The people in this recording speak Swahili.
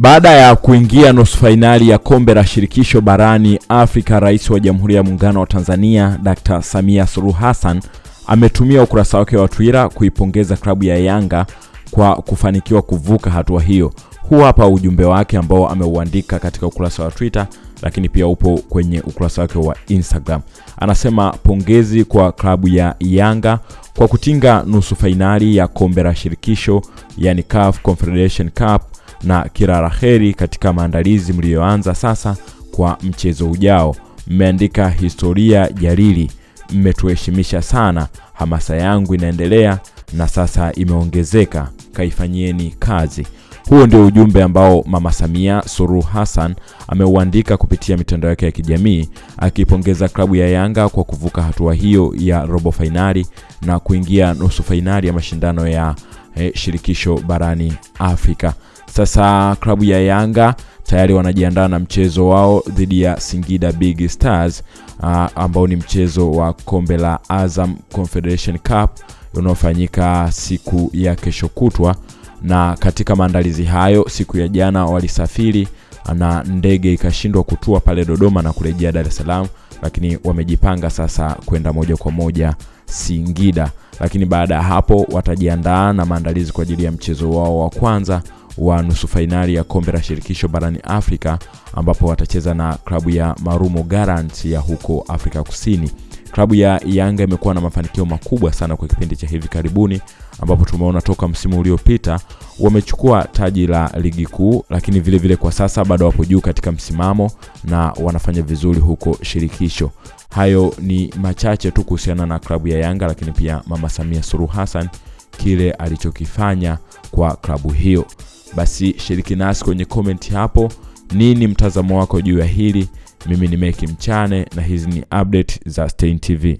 Baada ya kuingia nusu fainali ya kombe la shirikisho barani Afrika, rais wa Jamhuri ya Muungano wa Tanzania Dr. Samia Suluhu Hassan ametumia ukurasa wake wa Twitter kuipongeza klabu ya Yanga kwa kufanikiwa kuvuka hatua hiyo. Huu hapa ujumbe wake ambao ameuandika katika ukurasa wa Twitter, lakini pia upo kwenye ukurasa wake wa Instagram. Anasema pongezi kwa klabu ya Yanga kwa kutinga nusu fainali ya kombe la shirikisho, yani CAF Confederation Cup na kila la heri katika maandalizi mliyoanza sasa kwa mchezo ujao. Mmeandika historia jalili, mmetuheshimisha sana. Hamasa yangu inaendelea na sasa imeongezeka, kaifanyieni kazi. Huo ndio ujumbe ambao Mama Samia Suluhu Hassan ameuandika kupitia mitandao yake ya kijamii akipongeza klabu ya Yanga kwa kuvuka hatua hiyo ya robo fainali na kuingia nusu fainali ya mashindano ya eh, shirikisho barani Afrika. Sasa klabu ya Yanga tayari wanajiandaa na mchezo wao dhidi ya Singida Big Stars uh, ambao ni mchezo wa kombe la Azam Confederation Cup unaofanyika siku ya kesho kutwa. Na katika maandalizi hayo, siku ya jana walisafiri na ndege ikashindwa kutua pale Dodoma na kurejea Dar es Salaam, lakini wamejipanga sasa kwenda moja kwa moja Singida. Lakini baada ya hapo watajiandaa na maandalizi kwa ajili ya mchezo wao wa kwanza wa nusu fainali ya kombe la shirikisho barani Afrika ambapo watacheza na klabu ya Marumo Gallants ya huko Afrika Kusini. Klabu ya Yanga imekuwa na mafanikio makubwa sana kwa kipindi cha hivi karibuni, ambapo tumeona toka msimu uliopita wamechukua taji la ligi kuu, lakini vile vile kwa sasa bado wapo juu katika msimamo na wanafanya vizuri huko shirikisho. Hayo ni machache tu kuhusiana na klabu ya Yanga, lakini pia Mama Samia Suluhu Hassan kile alichokifanya kwa klabu hiyo. Basi shiriki nasi kwenye comment hapo, nini mtazamo wako juu ya hili? Mimi ni Meki Mchane na hizi ni update za Stein TV.